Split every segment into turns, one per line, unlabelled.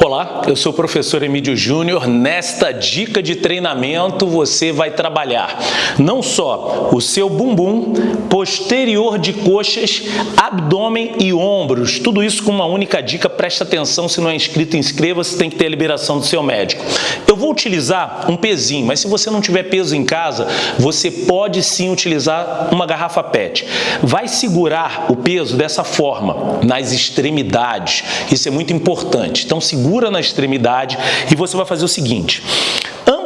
Olá, eu sou o professor Emílio Júnior. Nesta dica de treinamento você vai trabalhar não só o seu bumbum, posterior de coxas, abdômen e ombros. Tudo isso com uma única dica. Presta atenção, se não é inscrito, inscreva-se, tem que ter a liberação do seu médico. Eu vou utilizar um pezinho, mas se você não tiver peso em casa, você pode sim utilizar uma garrafa PET. Vai segurar o peso dessa forma, nas extremidades. Isso é muito importante. Então segura na extremidade e você vai fazer o seguinte,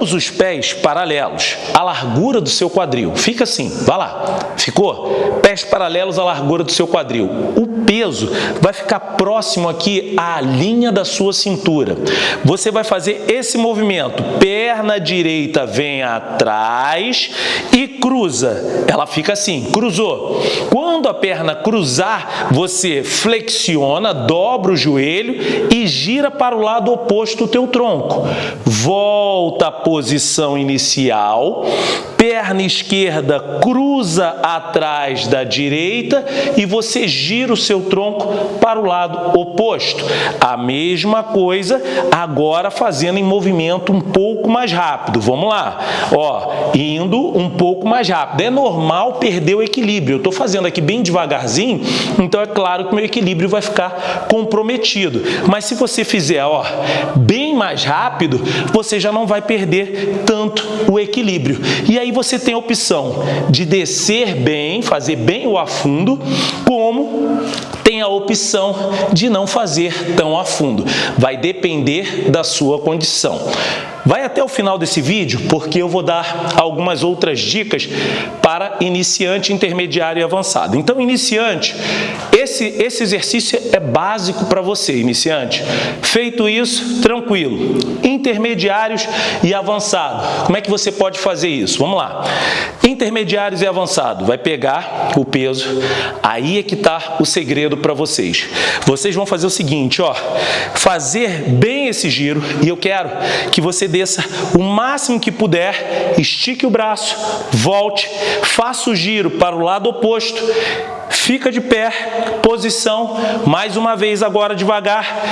ambos os pés paralelos à largura do seu quadril. Fica assim, vai lá. Ficou? Pés paralelos à largura do seu quadril. O peso vai ficar próximo aqui à linha da sua cintura. Você vai fazer esse movimento. Perna direita vem atrás e cruza. Ela fica assim, cruzou. Quando a perna cruzar, você flexiona, dobra o joelho e gira para o lado oposto do teu tronco. Volta posição inicial, perna esquerda cruza atrás da direita e você gira o seu tronco para o lado oposto. A mesma coisa agora fazendo em movimento um pouco mais rápido. Vamos lá, ó, indo um pouco mais rápido. É normal perder o equilíbrio. Eu estou fazendo aqui bem devagarzinho, então é claro que meu equilíbrio vai ficar comprometido. Mas se você fizer, ó, bem mais rápido, você já não vai perder perder tanto o equilíbrio. E aí você tem a opção de descer bem, fazer bem o afundo, como tem a opção de não fazer tão a fundo. Vai depender da sua condição. Vai até o final desse vídeo, porque eu vou dar algumas outras dicas para iniciante, intermediário e avançado. Então, iniciante, esse, esse exercício é básico para você, iniciante. Feito isso, tranquilo. Intermediários e avançado. Como é que você pode fazer isso? Vamos lá. Intermediários e avançado. Vai pegar o peso. Aí é que está o segredo para vocês. Vocês vão fazer o seguinte, ó. Fazer bem esse giro. E eu quero que você desça o máximo que puder, estique o braço, volte, faça o giro para o lado oposto, fica de pé, posição, mais uma vez agora devagar,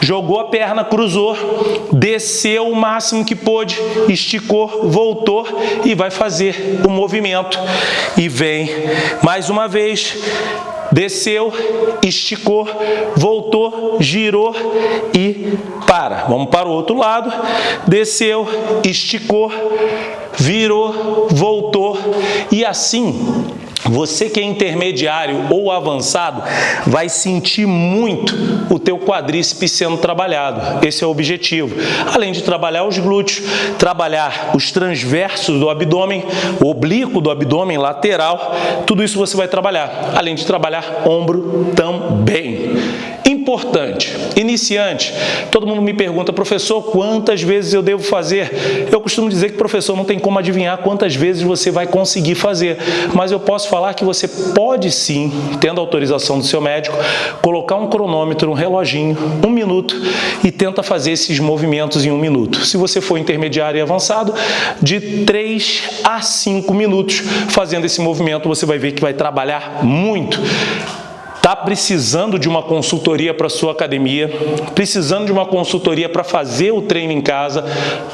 jogou a perna, cruzou, desceu o máximo que pôde, esticou, voltou e vai fazer o movimento. E vem mais uma vez, desceu, esticou, voltou, girou e para. Vamos para o outro lado, desceu, esticou, virou, voltou e assim você que é intermediário ou avançado vai sentir muito o teu quadríceps sendo trabalhado. Esse é o objetivo. Além de trabalhar os glúteos, trabalhar os transversos do abdômen, o oblíquo do abdômen lateral, tudo isso você vai trabalhar. Além de trabalhar ombro também importante, iniciante, todo mundo me pergunta, professor, quantas vezes eu devo fazer? Eu costumo dizer que professor não tem como adivinhar quantas vezes você vai conseguir fazer, mas eu posso falar que você pode sim, tendo autorização do seu médico, colocar um cronômetro, um reloginho, um minuto e tenta fazer esses movimentos em um minuto. Se você for intermediário e avançado, de 3 a 5 minutos fazendo esse movimento, você vai ver que vai trabalhar muito Está precisando de uma consultoria para sua academia, precisando de uma consultoria para fazer o treino em casa,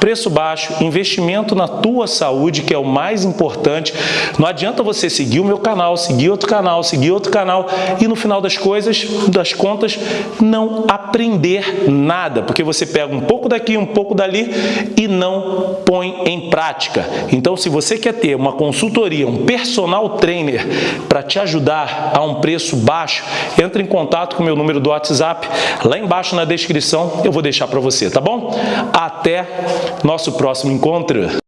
preço baixo, investimento na tua saúde, que é o mais importante. Não adianta você seguir o meu canal, seguir outro canal, seguir outro canal e no final das coisas, das contas, não aprender nada, porque você pega um pouco daqui, um pouco dali e não põe em prática. Então, se você quer ter uma consultoria, um personal trainer para te ajudar a um preço baixo, entre em contato com o meu número do WhatsApp, lá embaixo na descrição eu vou deixar para você, tá bom? Até nosso próximo encontro!